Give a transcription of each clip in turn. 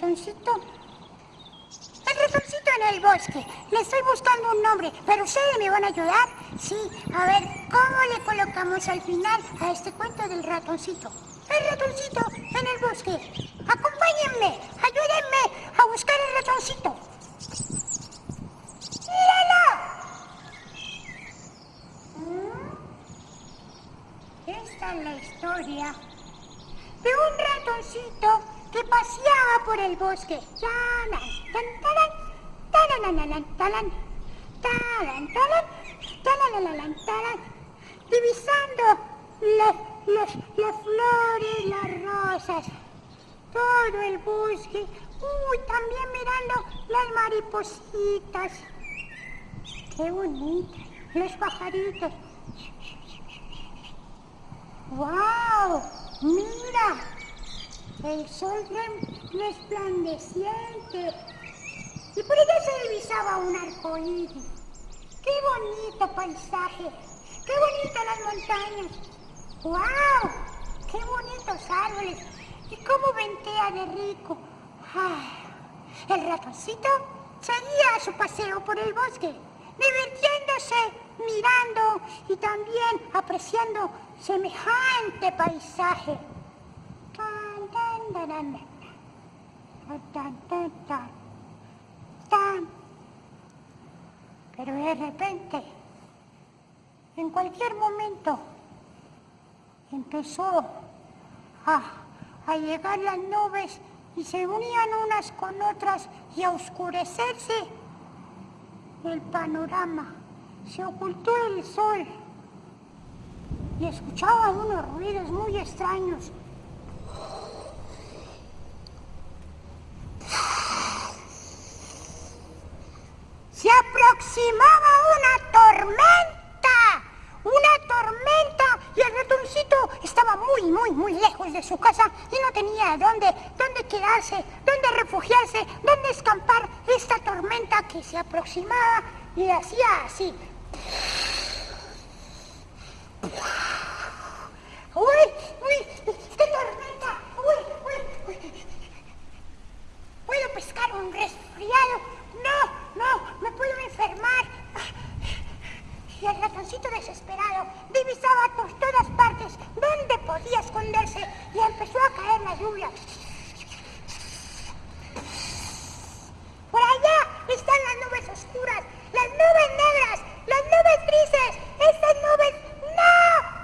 ratoncito. El ratoncito en el bosque. Le estoy buscando un nombre, pero ustedes me van a ayudar. Sí, a ver, ¿cómo le colocamos al final a este cuento del ratoncito? El ratoncito en el bosque. Acompáñenme, ayúdenme a buscar el ratoncito. ¡Míralo! ¿Mm? Esta es la historia de un ratoncito que paseaba por el bosque. Talan, talan, talan, talan, talan, talanananan, talan, divisando las, las, las flores, las rosas, todo el bosque. Uy, también mirando las maripositas. Qué bonita. Los pajaritos. ¡Wow! ¡Mira! El sol resplandeciente. Y por allá se divisaba un arco iris. ¡Qué bonito paisaje! ¡Qué bonitas las montañas! ¡Wow! ¡Qué bonitos árboles! ¡Y cómo ventea de rico! El ratoncito seguía su paseo por el bosque, divirtiéndose, mirando y también apreciando semejante paisaje. Tan, tan, taran, tan, tan, tan, tan, tan. Pero de repente, en cualquier momento, empezó a, a llegar las nubes y se unían unas con otras y a oscurecerse el panorama. Se ocultó el sol y escuchaba unos ruidos muy extraños. Se una tormenta, una tormenta y el ratoncito estaba muy, muy, muy lejos de su casa y no tenía dónde, dónde quedarse, dónde refugiarse, dónde escampar esta tormenta que se aproximaba y hacía así. ¡Uy! ¡Uy! ¡Qué tormenta! ¡Uy! ¡Uy! ¡Uy! ¿Puedo pescar un resfriado? No, no, me puedo enfermar. Y el ratoncito desesperado divisaba por todas partes dónde podía esconderse y empezó a caer la lluvia. Por allá están las nubes oscuras, las nubes negras, las nubes grises. Estas nubes, no,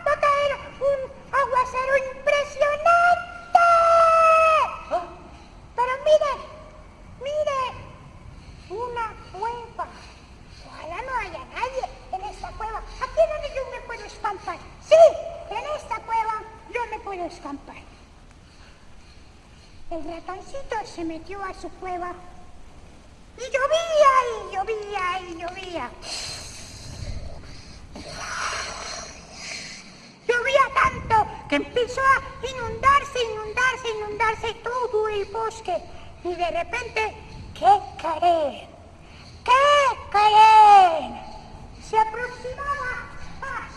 va a caer un aguacero impresionante. Pero miren, miren, una cueva. Ojalá no haya nadie en esta cueva. Aquí es donde yo me puedo escampar. Sí, en esta cueva yo me puedo escampar. El ratoncito se metió a su cueva y llovía y llovía y llovía. Llovía tanto que empezó a inundarse, inundarse, inundarse todo el bosque. Y de repente, ¿qué creen? ¿Qué creen? Se aproximaba ah,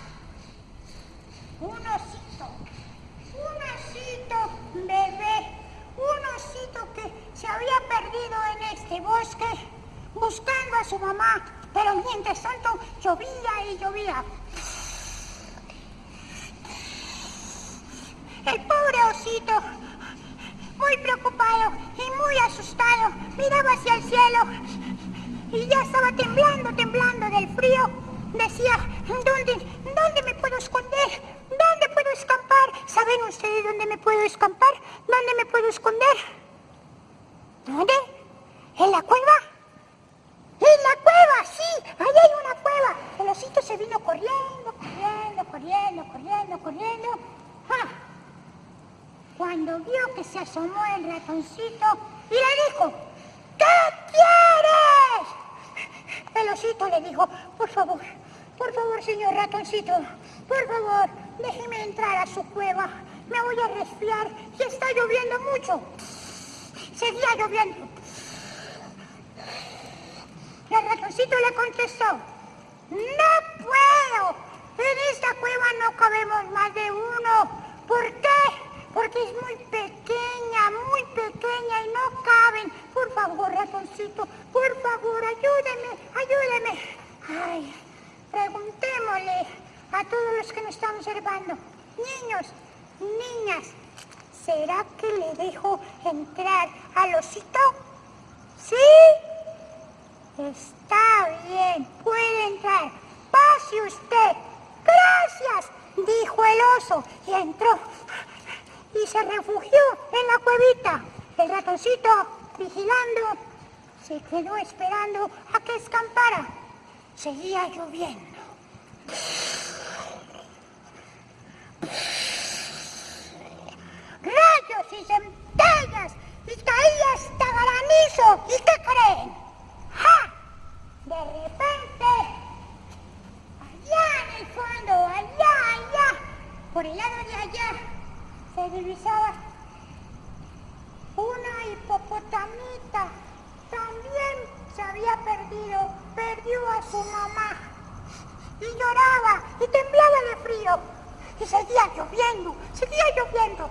un osito, un osito bebé, un osito que se había perdido en este bosque buscando a su mamá. Pero mientras tanto llovía y llovía. El pobre osito, muy preocupado y muy asustado, miraba hacia el cielo y ya estaba temblando, temblando del frío. Decía, ¿dónde, dónde me puedo esconder? ¿Dónde puedo escapar? ¿Saben ustedes dónde me puedo escapar? ¿Dónde me puedo esconder? ¿Dónde? ¿En la cueva? ¡En la cueva! ¡Sí! ¡Ahí hay una cueva! El osito se vino corriendo, corriendo, corriendo, corriendo. Cuando vio que se asomó el ratoncito y le dijo, ¿qué quieres? El le dijo, por favor, por favor, señor ratoncito, por favor, déjeme entrar a su cueva. Me voy a resfriar y está lloviendo mucho. Seguía lloviendo. El ratoncito le contestó, no no cabemos más de uno. ¿Por qué? es muy pequeña, muy pequeña y no caben. Por favor, ratoncito, por favor, ayúdeme, ayúdeme. Ay, preguntémosle a todos los que nos están observando. Niños, niñas, ¿será que le dejo entrar al osito? ¿Sí? Está bien, puede entrar. Pase usted. Gracias, dijo el oso y entró y se refugió en la cuevita. El ratoncito, vigilando, se quedó esperando a que escampara. Seguía lloviendo. Rayos y centellas y caía hasta granizo. ¿Y qué creen? ¡Ja! De repente, allá en el fondo, allá, allá, por el lado de allá, una hipopotamita. También se había perdido, perdió a su mamá. Y lloraba y temblaba de frío. Y seguía lloviendo, seguía lloviendo.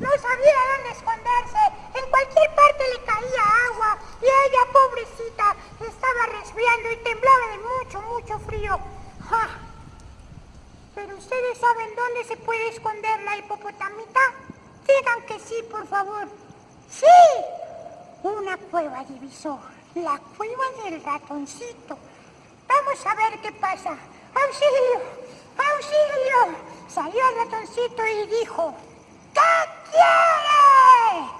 No sabía dónde esconderse. En cualquier parte le caía agua. Y ella, pobrecita, estaba resfriando y temblaba de mucho, mucho frío. Ustedes saben dónde se puede esconder la hipopotamita. Digan que sí, por favor. ¡Sí! Una cueva divisó. La cueva del ratoncito. Vamos a ver qué pasa. ¡Auxilio! ¡Auxilio! Salió el ratoncito y dijo, ¿qué quiere?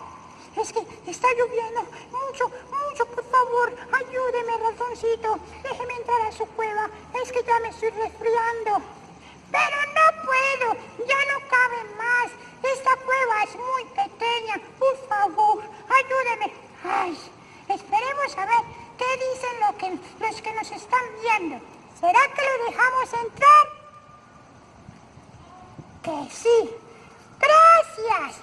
Es que está lloviendo mucho, mucho, por favor, ayúdeme, ratoncito. Déjeme entrar a su cueva. Es que ya me estoy resfriando. Pero no puedo, ya no cabe más. Esta cueva es muy pequeña. Por favor, ayúdeme. Ay, esperemos a ver qué dicen lo que, los que nos están viendo. ¿Será que lo dejamos entrar? Que sí. Gracias.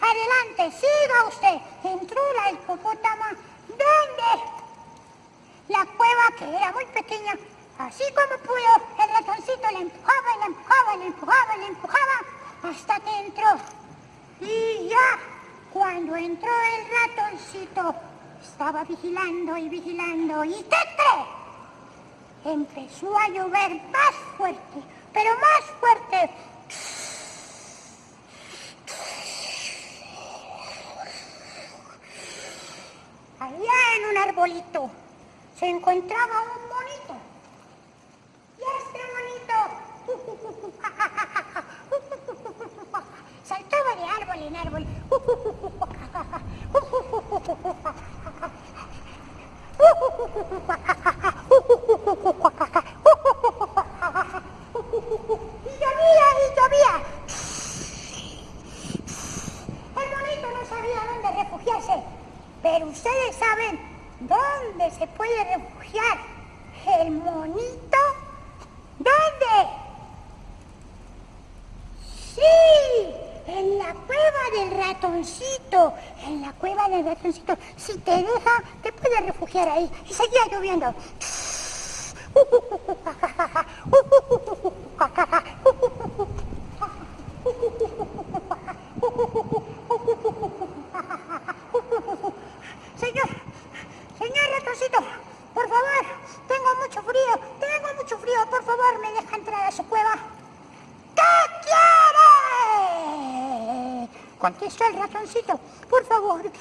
Adelante, siga usted. Entró la hipopótama. ¿Dónde? La cueva que era muy pequeña. Así como pudo, el ratoncito le empujaba, le empujaba, le empujaba, le empujaba, hasta que entró. Y ya, cuando entró el ratoncito, estaba vigilando y vigilando. ¿Y qué cree? Empezó a llover más fuerte, pero más fuerte. Allá en un arbolito se encontraba un monito. Y este monito saltaba de árbol en árbol. Y llovía y llovía. El monito no sabía dónde refugiarse, pero ustedes saben dónde se puede refugiar el monito. ¿Dónde? Sí, en la cueva del ratoncito. En la cueva del ratoncito. Si te deja, te puedes refugiar ahí. Y seguía lloviendo. Señor, señor ratoncito, por favor, tengo mucho frío, tengo mucho frío, por favor, me deja entrar a su cueva. ¿Qué quiere? Contestó el ratoncito, por favor. eh,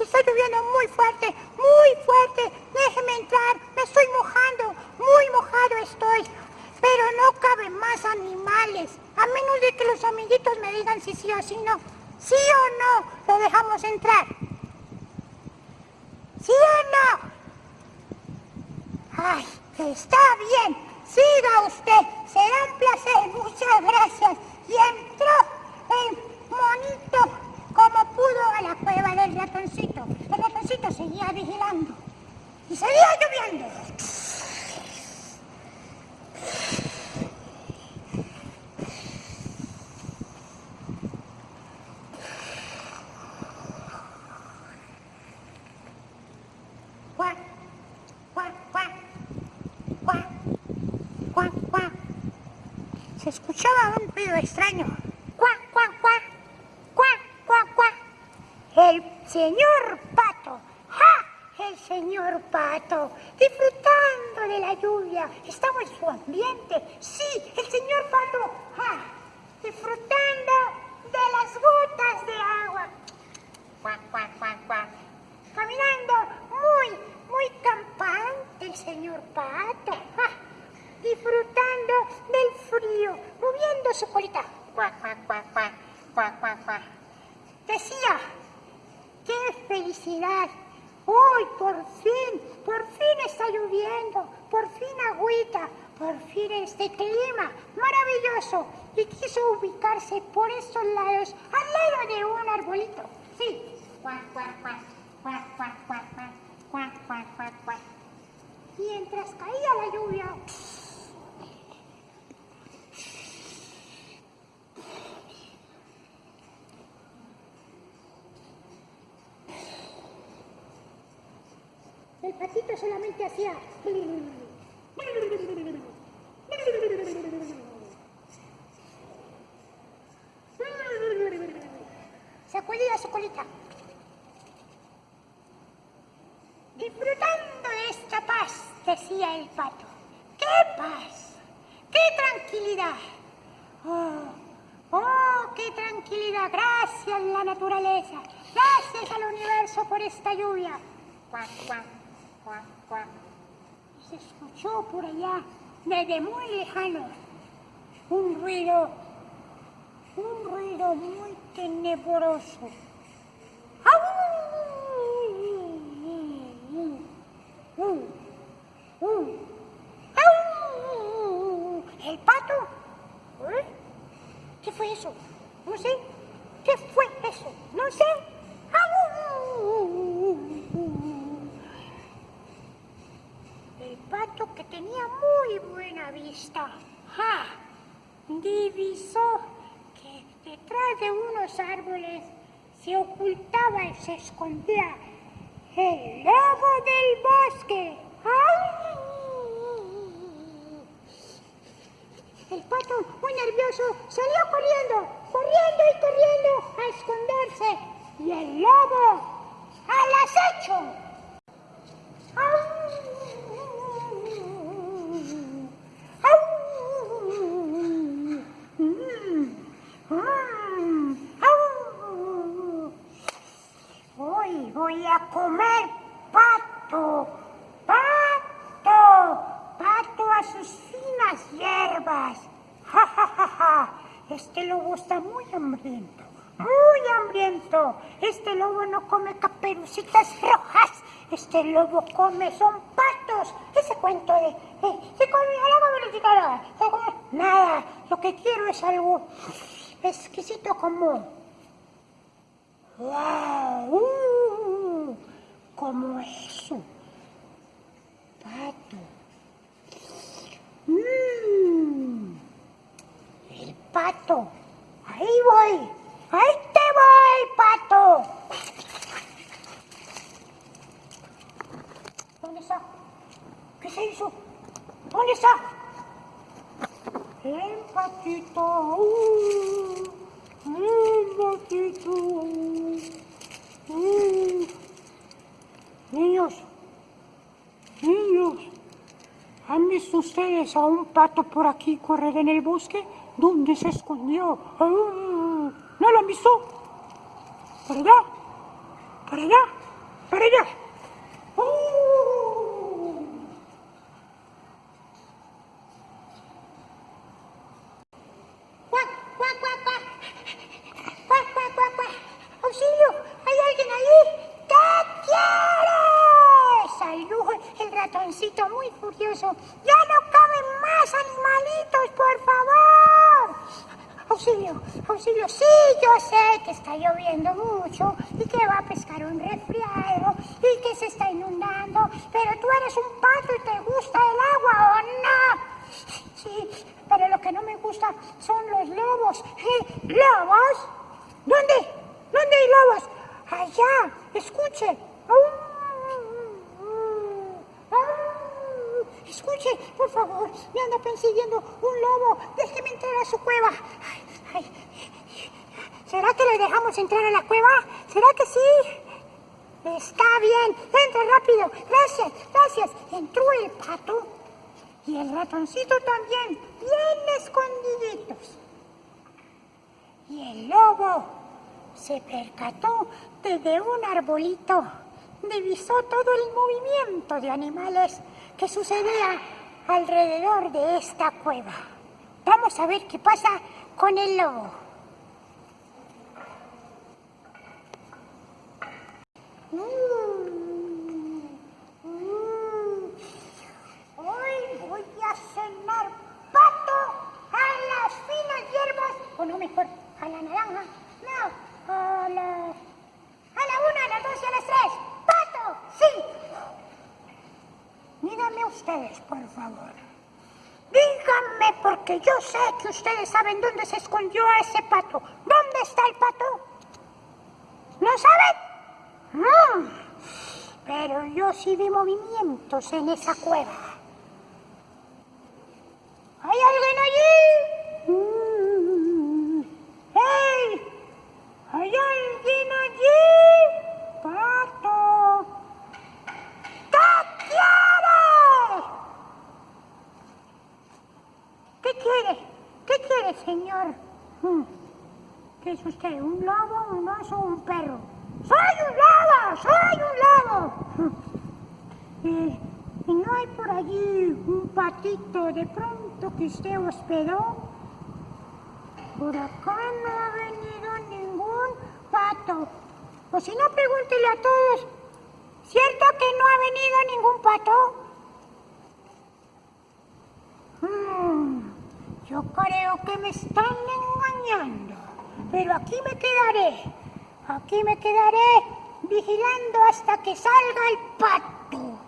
Está lloviendo muy fuerte, muy fuerte. Déjeme entrar, me estoy mojando, muy mojado estoy. Pero no caben más animales, a menos de que los amiguitos me digan si sí o si no. ¿Sí o no lo dejamos entrar? ¿Sí o no? Ay, está bien. Siga usted. Será un placer. Muchas gracias. Y entró el monito como pudo a la cueva del ratoncito. El ratoncito seguía vigilando. Y seguía lloviendo. Cuac, cuac, cuac, cuac, cuac, cuac. Se escuchaba un ruido extraño. ¡Cuac, cuac, cuac! ¡Cuac, cuac, cuac! El señor pato. ¡Ja! El señor pato. Disfrutando de la lluvia. Estaba en su ambiente. Sí, el señor pato. ¡Ja! Disfrutando de las gotas de agua. ¡Cuac, cuac, cuac, cuac! Caminando muy, muy campante el señor pato. ¡Ja! disfrutando del frío, moviendo su colita. Decía, ¡qué felicidad! Hoy por fin, por fin está lloviendo, por fin agüita, por fin este clima maravilloso. Y quiso ubicarse por estos lados, al lado de un arbolito. Sí. Cuac. Mientras caía la lluvia, El patito solamente hacía... Sacudía su colita. Disfrutando de esta paz, decía el pato. ¡Qué paz! ¡Qué tranquilidad! ¡Oh! ¡Oh, qué tranquilidad! Gracias la naturaleza. Gracias al universo por esta lluvia. ¡Cuac, cuac! Se escuchó por allá, desde muy lejano, un ruido, un ruido muy tenebroso. ¿El pato? ¿Eh? ¿Qué fue eso? No sé. ¿Qué fue eso? No sé. Que tenía muy buena vista. ¡Ja! Divisó que detrás de unos árboles se ocultaba y se escondía el lobo del bosque. ¡Ay! El pato, muy nervioso, salió corriendo, corriendo y corriendo a esconderse. Y el lobo al acecho. Hoy comer pato, pato, pato a sus finas hierbas. Ja, ja, ja, ja. Este lobo está muy hambriento, muy hambriento. Este lobo no come caperucitas rojas. Este lobo come, son patos. Ese cuento de, se come a la Nada, lo que quiero es algo exquisito como ¡Wow! Como eso. Pato. Mm, el pato. Ahí voy. Ahí te voy, pato. ¿Dónde está? ¿Qué se hizo? ¿Dónde está? El patito. Uh. Niños, niños, ¿han visto ustedes a un pato por aquí correr en el bosque? ¿Dónde se escondió? Ah, ¿No lo han visto? ¿Para allá? ¿Para allá? ¿Para allá? ¡Ya no caben más animalitos, por favor! Auxilio, auxilio, sí, yo sé que está lloviendo mucho y que va a pescar un resfriado y que se está inundando, pero tú eres un pato y te gusta el agua, ¿o no? Sí, pero lo que no me gusta son los lobos. ¿Eh? ¿Lobos? ¿Dónde? ¿Dónde hay lobos? Allá, escuche, a un Escuche, por favor, me anda persiguiendo un lobo. Déjeme entrar a su cueva. ¿Será que le dejamos entrar a la cueva? ¿Será que sí? Está bien, entra rápido. Gracias, gracias. Entró el pato y el ratoncito también, bien escondiditos. Y el lobo se percató desde un arbolito. Divisó todo el movimiento de animales que sucedía alrededor de esta cueva. Vamos a ver qué pasa con el lobo. Mm, mm. Hoy voy a cenar pato a las finas hierbas, o no mejor, a la naranja, no, a la, a la una, a las dos y a las tres. ¡Pato! ¡Sí! Díganme ustedes, por favor. Díganme, porque yo sé que ustedes saben dónde se escondió ese pato. ¿Dónde está el pato? ¿No saben? No, pero yo sí vi movimientos en esa cueva. ¿Hay alguien allí? Mm. ¡Hey! ¿Hay alguien allí? ¡Pato! ¿Qué quiere? ¿Qué quiere? ¿Qué quiere, señor? Mm. ¿Qué es usted? ¿Un lobo, un oso o un perro? ¡Soy un lobo! ¡Soy un lobo! ¿Y, no hay por allí un patito de pronto que usted hospedó? Por acá no ha venido ningún pato. O si no, pregúntele a todos. ¿Cierto que no ha venido ningún pato? Hmm, yo creo que me están engañando. Pero aquí me quedaré. Aquí me quedaré vigilando hasta que salga el pato.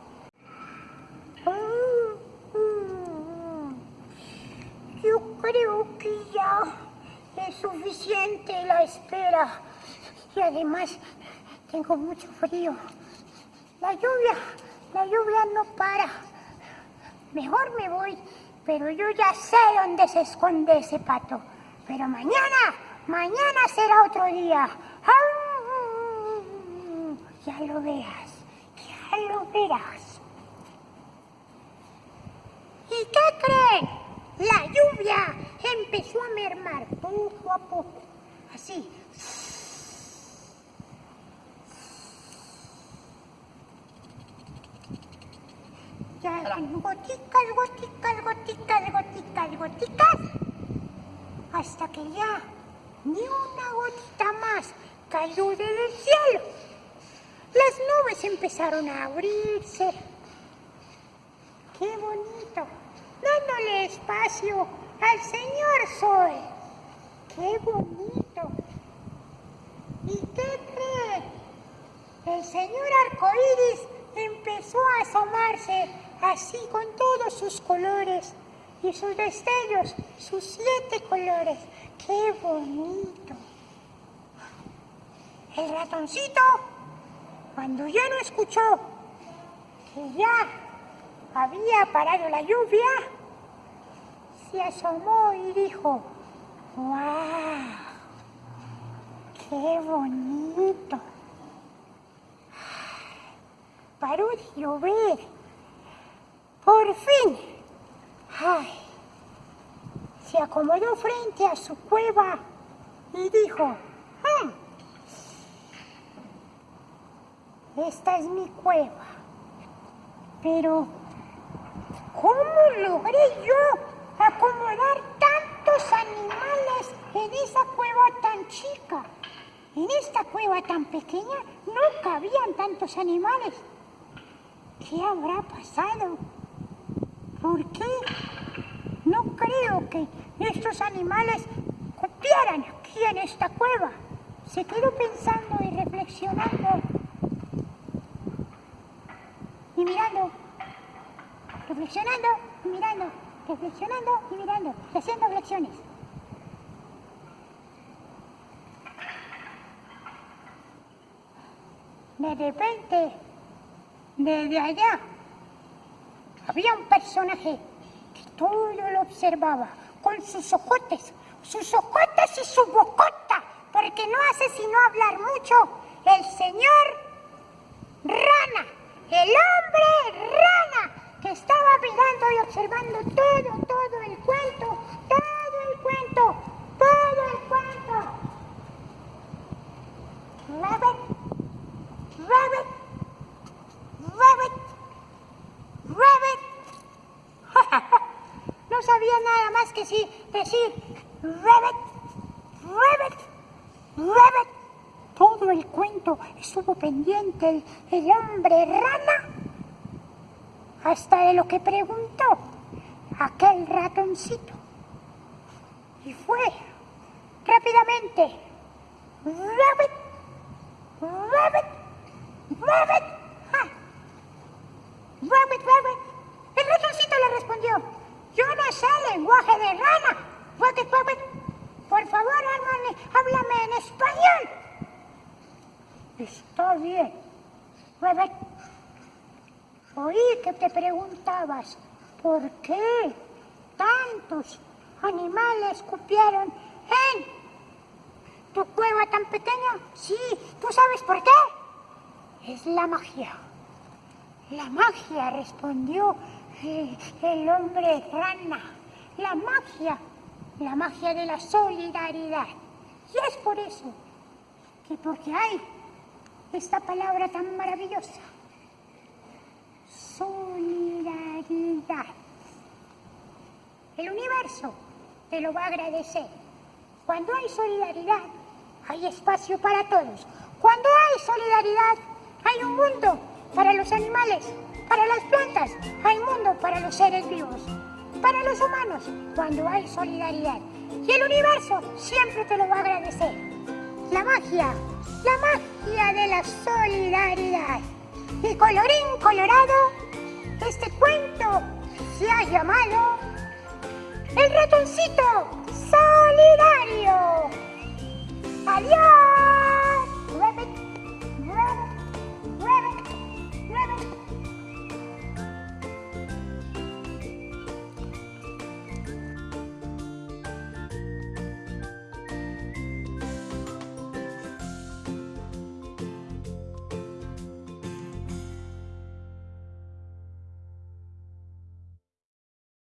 Yo creo que ya es suficiente la espera. Y además tengo mucho frío. La lluvia, la lluvia no para. Mejor me voy, pero yo ya sé dónde se esconde ese pato. Pero mañana, mañana será otro día. Ya lo veas, ya lo verás. ¿Y qué creen? La lluvia empezó a mermar poco a poco, así. Ya goticas, goticas, goticas, goticas, goticas, hasta que ya ni una gotita más cayó del cielo. Las nubes empezaron a abrirse. ¡Qué bonito! Dándole espacio al Señor Sol. ¡Qué bonito! ¿Y qué cree? El señor arcoíris empezó a asomarse así con todos sus colores y sus destellos, sus siete colores. ¡Qué bonito! El ratoncito, cuando ya no escuchó que ya había parado la lluvia, se asomó y dijo, ¡Wow! ¡Qué bonito! Paró de llover. Por fin. ¡Ay! Se acomodó frente a su cueva y dijo, esta es mi cueva. Pero, ¿cómo logré yo acomodar tantos animales en esa cueva tan chica? En esta cueva tan pequeña no cabían tantos animales. ¿Qué habrá pasado? ¿Por qué? No creo que estos animales cupieran aquí en esta cueva. Se quedó pensando y reflexionando y mirando, reflexionando y mirando, reflexionando y mirando, haciendo flexiones. De repente, desde allá, había un personaje todo lo observaba con sus ojotes, sus ojotes y su bocota, porque no hace sino hablar mucho el señor rana, el hombre rana, que estaba mirando y observando todo, todo el cuento, todo el cuento, todo el cuento. Rabbit, rabbit, rabbit, rabbit. no sabía nada más que sí, decir rabbit, rabbit, rabbit. El cuento estuvo pendiente el, hombre rana hasta de lo que preguntó aquel ratoncito. Y fue rápidamente, rabbit, ah, rabbit, rabbit. El ratoncito le respondió, yo no sé lenguaje de rana, rabbit, rabbit. Por favor, háblame, háblame en español. Está bien, rabbit. Oí que te preguntabas por qué tantos animales cupieron en tu cueva tan pequeña. Sí, ¿tú sabes por qué? Es la magia. La magia, respondió eh, el hombre rana. La magia, la magia de la solidaridad. Y es por eso que porque hay esta palabra tan maravillosa solidaridad. El universo te lo va a agradecer. Cuando hay solidaridad, hay espacio para todos. Cuando hay solidaridad, hay un mundo para los animales, para las plantas, hay mundo para los seres vivos, para los humanos, cuando hay solidaridad. Y el universo siempre te lo va a agradecer. La magia, la magia de la solidaridad. Y colorín colorado, este cuento se ha llamado El ratoncito solidario. ¡Adiós!